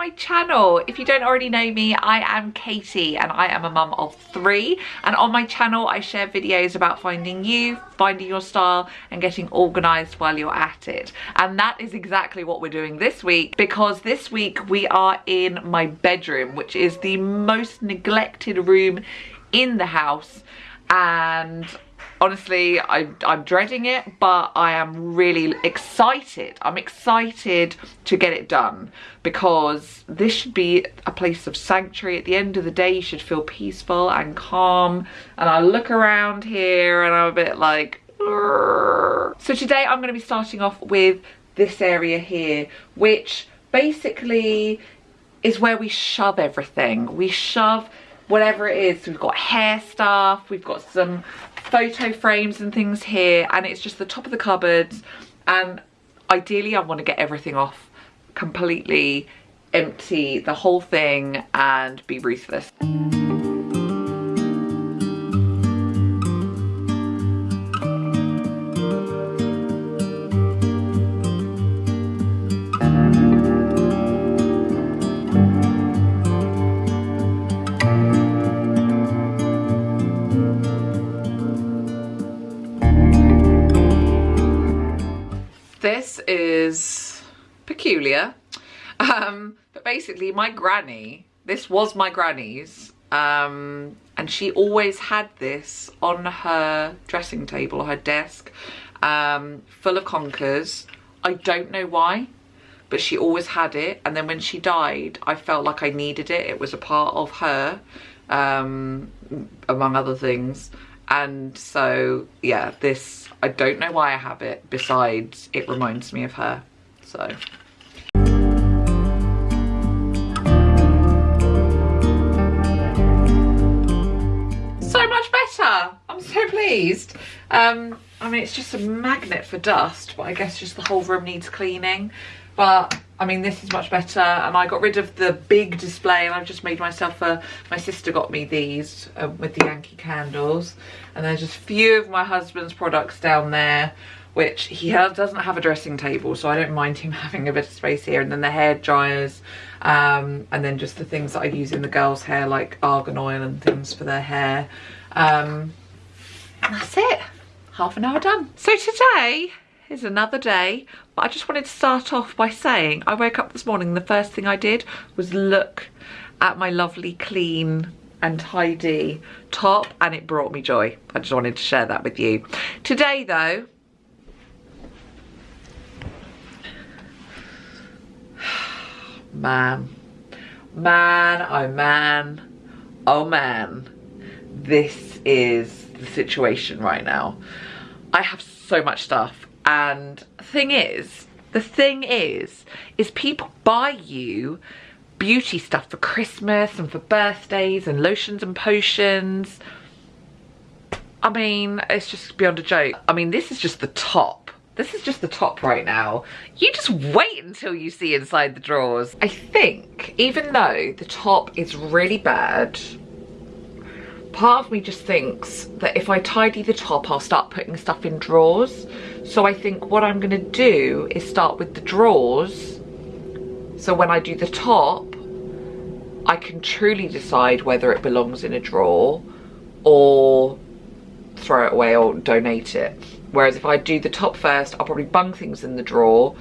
my channel. If you don't already know me, I am Katie and I am a mum of three. And on my channel, I share videos about finding you, finding your style and getting organized while you're at it. And that is exactly what we're doing this week because this week we are in my bedroom, which is the most neglected room in the house. And honestly I, i'm dreading it but i am really excited. I'm excited to get it done because this should be a place of sanctuary. At the end of the day you should feel peaceful and calm. And i look around here and i'm a bit like so today i'm going to be starting off with this area here which basically is where we shove everything. We shove whatever it is. we've got hair stuff, we've got some photo frames and things here and it's just the top of the cupboards and ideally I want to get everything off completely empty the whole thing and be ruthless. Peculiar. Um, but basically my granny, this was my granny's, um, and she always had this on her dressing table, her desk, um, full of conkers. I don't know why, but she always had it. And then when she died, I felt like I needed it. It was a part of her, um, among other things. And so, yeah, this I don't know why I have it besides it reminds me of her. So pleased. Um, I mean, it's just a magnet for dust, but I guess just the whole room needs cleaning. But I mean, this is much better. And I got rid of the big display and I've just made myself a, my sister got me these uh, with the Yankee candles. And there's just a few of my husband's products down there, which he has, doesn't have a dressing table. So I don't mind him having a bit of space here. And then the hair dryers um, and then just the things that I use in the girls' hair, like argan oil and things for their hair. Um, and that's it. Half an hour done. So today is another day. But I just wanted to start off by saying I woke up this morning the first thing I did was look at my lovely clean and tidy top and it brought me joy. I just wanted to share that with you. Today though, man, man, oh man, oh man, this is the situation right now. I have so much stuff and thing is, the thing is, is people buy you beauty stuff for Christmas and for birthdays and lotions and potions. I mean, it's just beyond a joke. I mean, this is just the top. This is just the top right now. You just wait until you see inside the drawers. I think, even though the top is really bad, part of me just thinks that if I tidy the top, I'll start putting stuff in drawers. So I think what I'm gonna do is start with the drawers. So when I do the top, I can truly decide whether it belongs in a drawer or throw it away or donate it. Whereas if I do the top first, I'll probably bung things in the drawer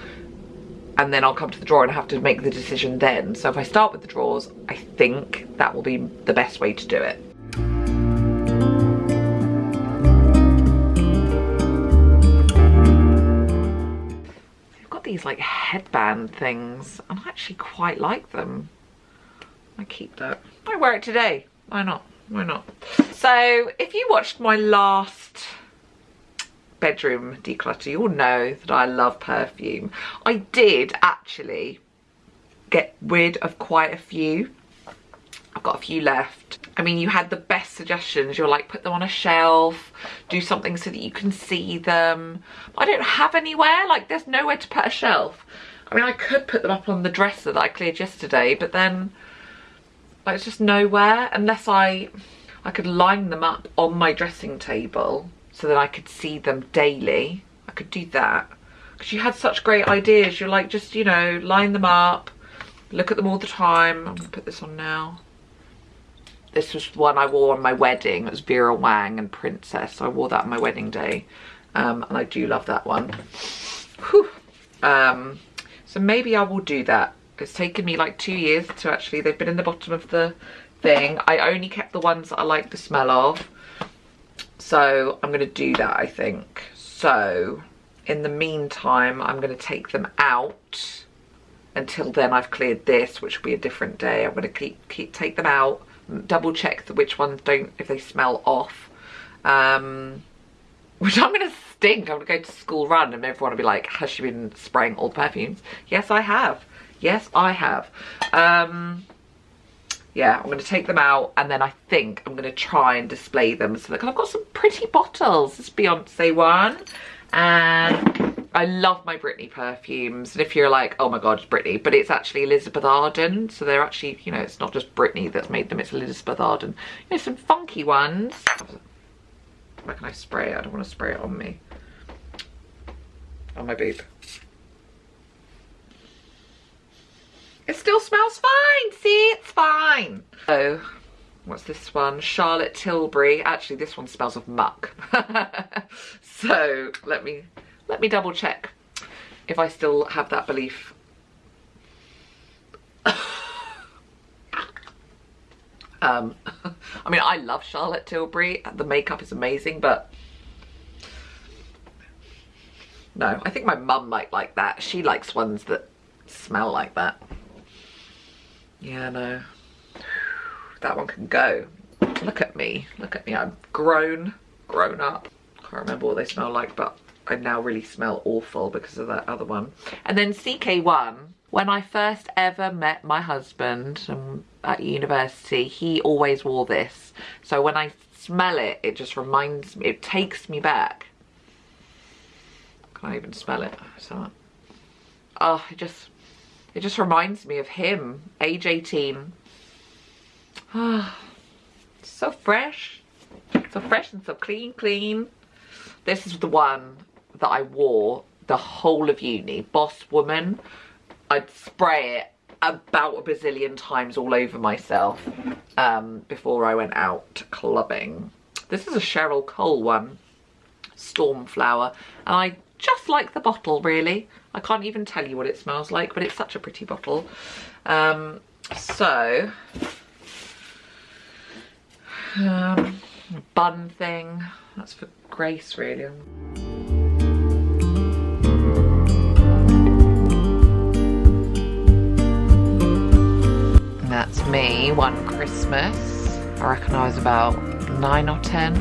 and then I'll come to the drawer and have to make the decision then. So if I start with the drawers, I think that will be the best way to do it. These like headband things and I actually quite like them. I keep that. I wear it today. Why not? Why not? So if you watched my last bedroom declutter, you'll know that I love perfume. I did actually get rid of quite a few. I've got a few left. I mean, you had the best suggestions. You're like, put them on a shelf, do something so that you can see them. I don't have anywhere, like there's nowhere to put a shelf. I mean, I could put them up on the dresser that I cleared yesterday, but then like, it's just nowhere unless I, I could line them up on my dressing table so that I could see them daily. I could do that. Because you had such great ideas. You're like, just, you know, line them up, look at them all the time. I'm gonna put this on now. This was one I wore on my wedding. It was Vera Wang and Princess. I wore that on my wedding day. Um, and I do love that one. Um, so maybe I will do that. It's taken me like two years to actually, they've been in the bottom of the thing. I only kept the ones that I like the smell of. So I'm going to do that, I think. So in the meantime, I'm going to take them out. Until then, I've cleared this, which will be a different day. I'm going to keep, keep take them out, double check which ones don't, if they smell off. Um, which I'm going to stink. I'm going to go to school run and everyone will be like, has she been spraying all the perfumes? Yes, I have. Yes, I have. Um, yeah, I'm going to take them out and then I think I'm going to try and display them. So look, I've got some pretty bottles. This Beyonce one. And I love my Britney perfumes. And if you're like, oh my God, it's Britney. But it's actually Elizabeth Arden. So they're actually, you know, it's not just Britney that's made them. It's Elizabeth Arden. You know, some funky ones. Where can I spray it? I don't want to spray it on me. On my boob. It still smells fine. See, it's fine. So, what's this one? Charlotte Tilbury. Actually, this one smells of muck. so let me let me double check if I still have that belief. um, I mean, I love Charlotte Tilbury. The makeup is amazing, but no, I think my mum might like that. She likes ones that smell like that. Yeah, no. That one can go. Look at me. Look at me. I'm grown. Grown up. Can't remember what they smell like, but I now really smell awful because of that other one. And then CK1, when I first ever met my husband um, at university, he always wore this. So when I smell it, it just reminds me, it takes me back. Can't even smell it. So, oh, it just it just reminds me of him, age 18. so fresh. So fresh and so clean, clean. This is the one that I wore the whole of uni. Boss Woman. I'd spray it about a bazillion times all over myself um, before I went out clubbing. This is a Cheryl Cole one. Stormflower. And I just like the bottle really. I can't even tell you what it smells like, but it's such a pretty bottle. Um, so, um, bun thing, that's for Grace really. That's me one Christmas. I reckon I was about nine or 10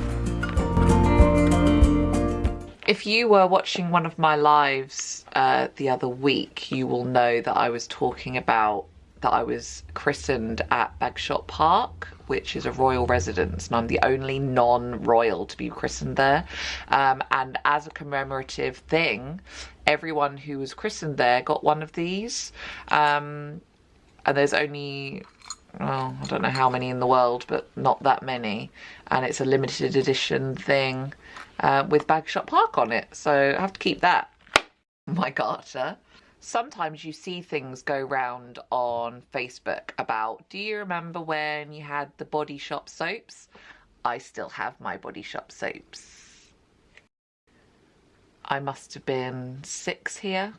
if you were watching one of my lives uh, the other week, you will know that I was talking about that I was christened at Bagshot Park, which is a royal residence, and I'm the only non-royal to be christened there. Um, and as a commemorative thing, everyone who was christened there got one of these. Um, and there's only well, I don't know how many in the world, but not that many. And it's a limited edition thing uh, with Bagshot Park on it. So I have to keep that my garter. Sometimes you see things go round on Facebook about, do you remember when you had the Body Shop soaps? I still have my Body Shop soaps. I must have been six here.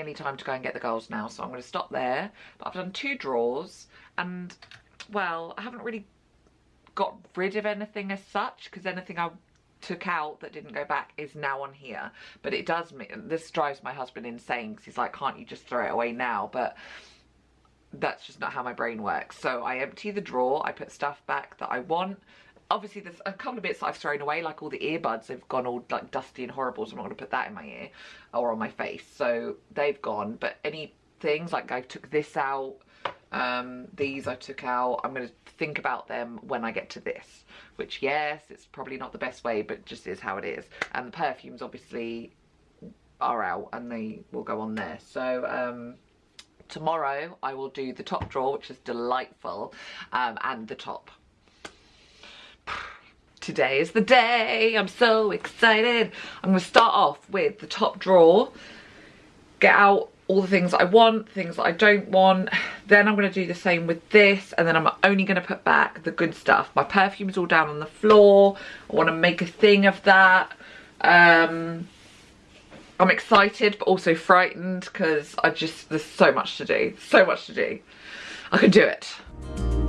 Nearly time to go and get the girls now, so I'm going to stop there. But I've done two drawers, and, well, I haven't really got rid of anything as such, because anything I took out that didn't go back is now on here. But it does, mean this drives my husband insane, because he's like, can't you just throw it away now? But that's just not how my brain works. So I empty the drawer, I put stuff back that I want, obviously there's a couple of bits that I've thrown away like all the earbuds have gone all like dusty and horrible so I'm not going to put that in my ear or on my face. So they've gone but any things like I took this out um, these I took out I'm going to think about them when I get to this. Which yes it's probably not the best way but just is how it is. And the perfumes obviously are out and they will go on there. So um, tomorrow I will do the top drawer which is delightful um, and the top today is the day. I'm so excited. I'm gonna start off with the top drawer, get out all the things I want, things that I don't want. Then I'm gonna do the same with this and then I'm only gonna put back the good stuff. My perfume's all down on the floor. I wanna make a thing of that. Um, I'm excited but also frightened because I just, there's so much to do, so much to do. I can do it.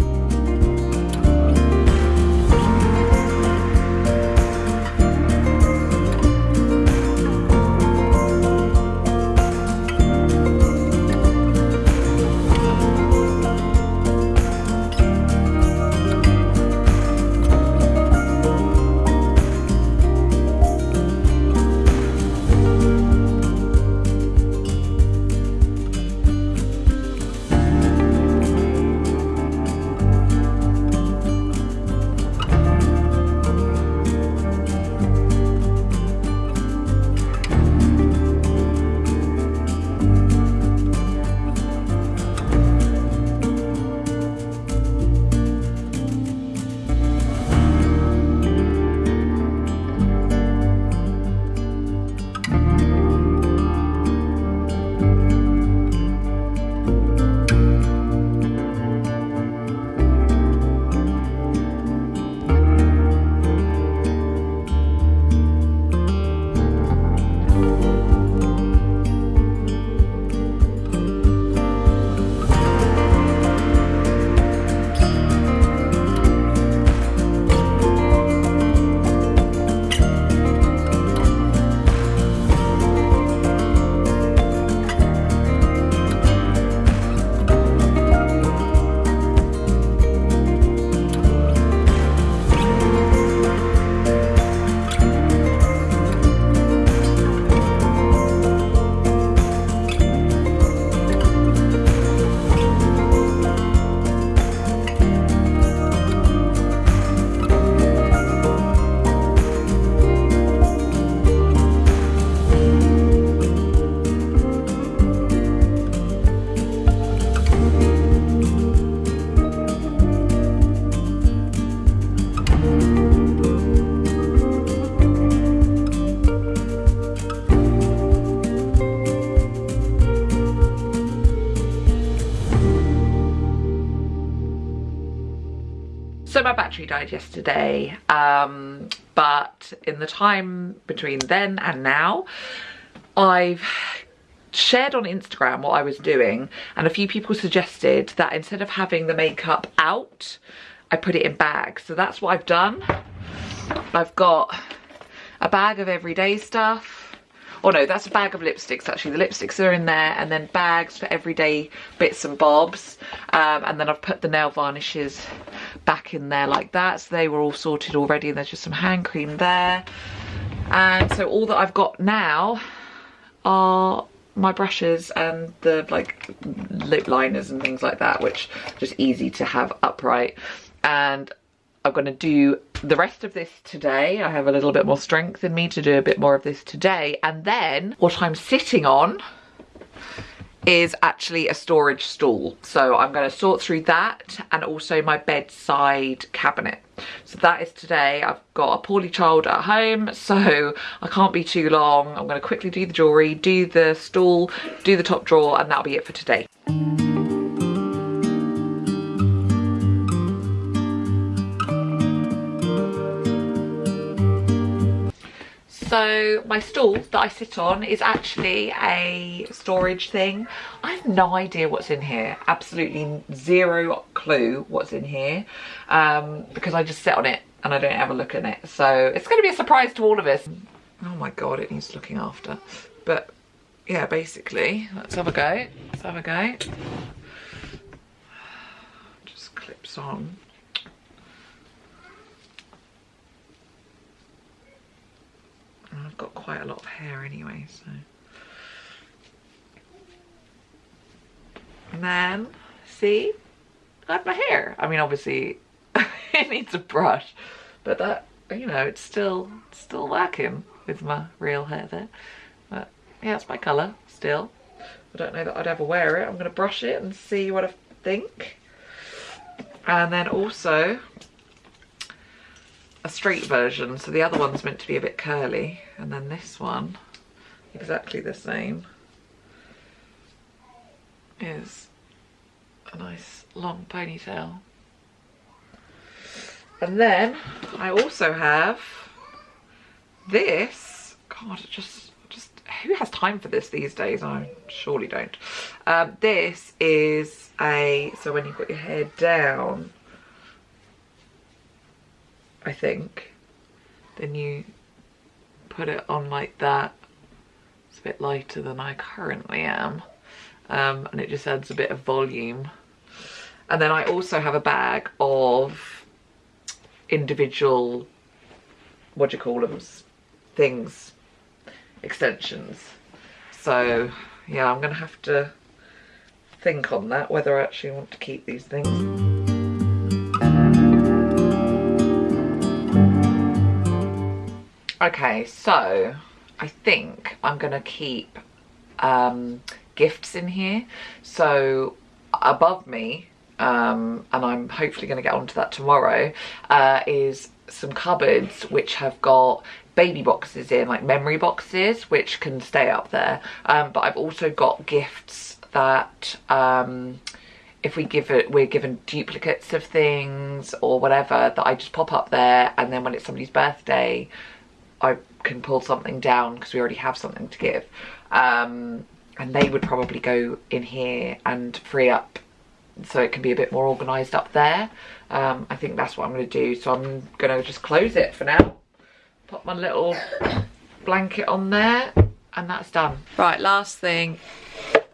Died yesterday, um, but in the time between then and now, I've shared on Instagram what I was doing and a few people suggested that instead of having the makeup out, I put it in bags. So that's what I've done. I've got a bag of everyday stuff, Oh no, that's a bag of lipsticks actually. The lipsticks are in there and then bags for everyday bits and bobs. Um, and then I've put the nail varnishes back in there like that. So they were all sorted already and there's just some hand cream there. And so all that I've got now are my brushes and the like lip liners and things like that, which just easy to have upright. And I'm going to do the rest of this today. I have a little bit more strength in me to do a bit more of this today. And then what I'm sitting on is actually a storage stool. So I'm going to sort through that and also my bedside cabinet. So that is today. I've got a poorly child at home, so I can't be too long. I'm going to quickly do the jewellery, do the stool, do the top drawer, and that'll be it for today. So my stool that I sit on is actually a storage thing. I have no idea what's in here. Absolutely zero clue what's in here um, because I just sit on it and I don't ever look in it. So it's going to be a surprise to all of us. Oh my God, it needs looking after. But yeah, basically, let's have a go. Let's have a go. Just clips on. I've got quite a lot of hair anyway, so. And then, see, I have my hair. I mean, obviously, it needs a brush, but that, you know, it's still, still working with my real hair there. But yeah, it's my colour still. I don't know that I'd ever wear it. I'm going to brush it and see what I think. And then also, a straight version. So the other one's meant to be a bit curly. And then this one, exactly the same, is a nice long ponytail. And then I also have this. God, just, just who has time for this these days? I surely don't. Um, this is a, so when you've got your hair down, I think, then you put it on like that. It's a bit lighter than I currently am. Um, and it just adds a bit of volume. And then I also have a bag of individual, what do you call them, things, extensions. So yeah, I'm gonna have to think on that, whether I actually want to keep these things. Okay, so I think I'm gonna keep um, gifts in here. So above me, um, and I'm hopefully gonna get onto that tomorrow, uh, is some cupboards which have got baby boxes in, like memory boxes, which can stay up there. Um, but I've also got gifts that um, if we give it, we're given duplicates of things or whatever, that I just pop up there and then when it's somebody's birthday, I can pull something down because we already have something to give. Um, and they would probably go in here and free up so it can be a bit more organised up there. Um, I think that's what I'm going to do. So I'm going to just close it for now. Put my little blanket on there and that's done. Right, last thing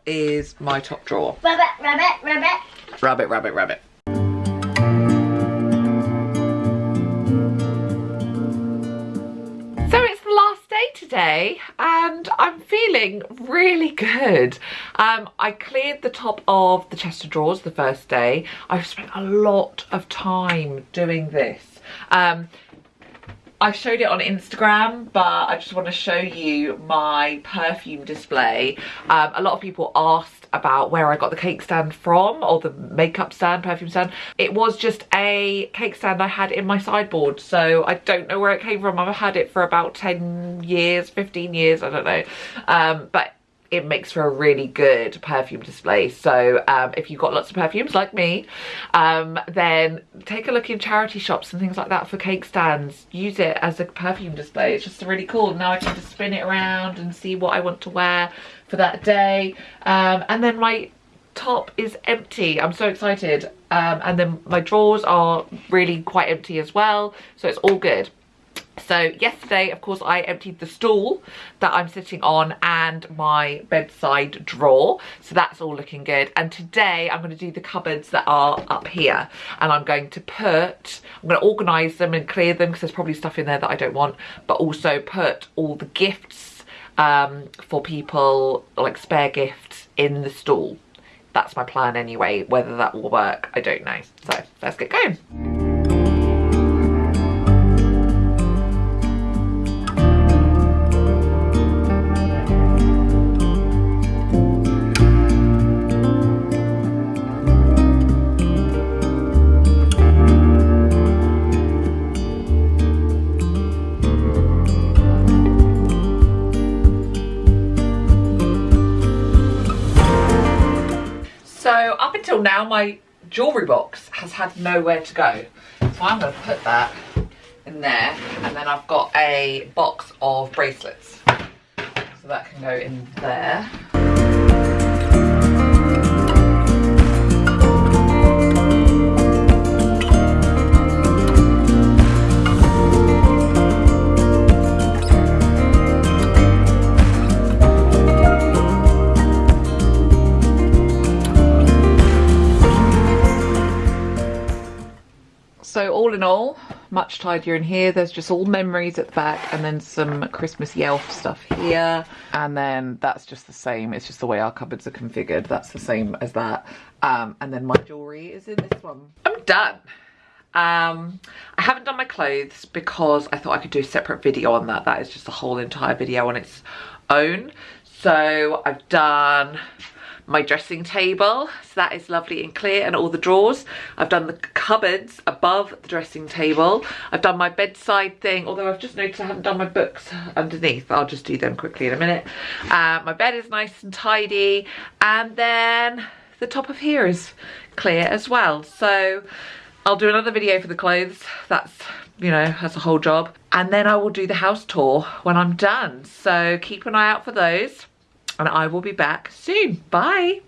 is my top drawer. Rabbit, rabbit, rabbit. Rabbit, rabbit, rabbit. Day today and I'm feeling really good. Um, I cleared the top of the chest of drawers the first day. I've spent a lot of time doing this. Um, I showed it on Instagram, but I just want to show you my perfume display. Um, a lot of people asked about where I got the cake stand from, or the makeup stand, perfume stand. It was just a cake stand I had in my sideboard, so I don't know where it came from. I've had it for about 10 years, 15 years, I don't know. Um, but it makes for a really good perfume display. So um, if you've got lots of perfumes like me, um, then take a look in charity shops and things like that for cake stands. Use it as a perfume display. It's just really cool. Now I can just spin it around and see what I want to wear for that day. Um, and then my top is empty. I'm so excited. Um, and then my drawers are really quite empty as well. So it's all good. So yesterday, of course, I emptied the stool that I'm sitting on and my bedside drawer. So that's all looking good. And today I'm going to do the cupboards that are up here. And I'm going to put, I'm going to organise them and clear them because there's probably stuff in there that I don't want. But also put all the gifts um, for people, like spare gifts, in the stool. That's my plan anyway. Whether that will work, I don't know. So let's get going. My jewellery box has had nowhere to go. So I'm going to put that in there and then I've got a box of bracelets. So that can go in there. All in all, much tidier in here. There's just all memories at the back and then some Christmas Elf stuff here. And then that's just the same. It's just the way our cupboards are configured. That's the same as that. Um, and then my jewellery is in this one. I'm done. Um, I haven't done my clothes because I thought I could do a separate video on that. That is just a whole entire video on its own. So I've done my dressing table. So that is lovely and clear and all the drawers. I've done the cupboards above the dressing table. I've done my bedside thing, although I've just noticed I haven't done my books underneath. I'll just do them quickly in a minute. Uh, my bed is nice and tidy. And then the top of here is clear as well. So I'll do another video for the clothes. That's, you know, that's a whole job. And then I will do the house tour when I'm done. So keep an eye out for those and I will be back soon. Bye.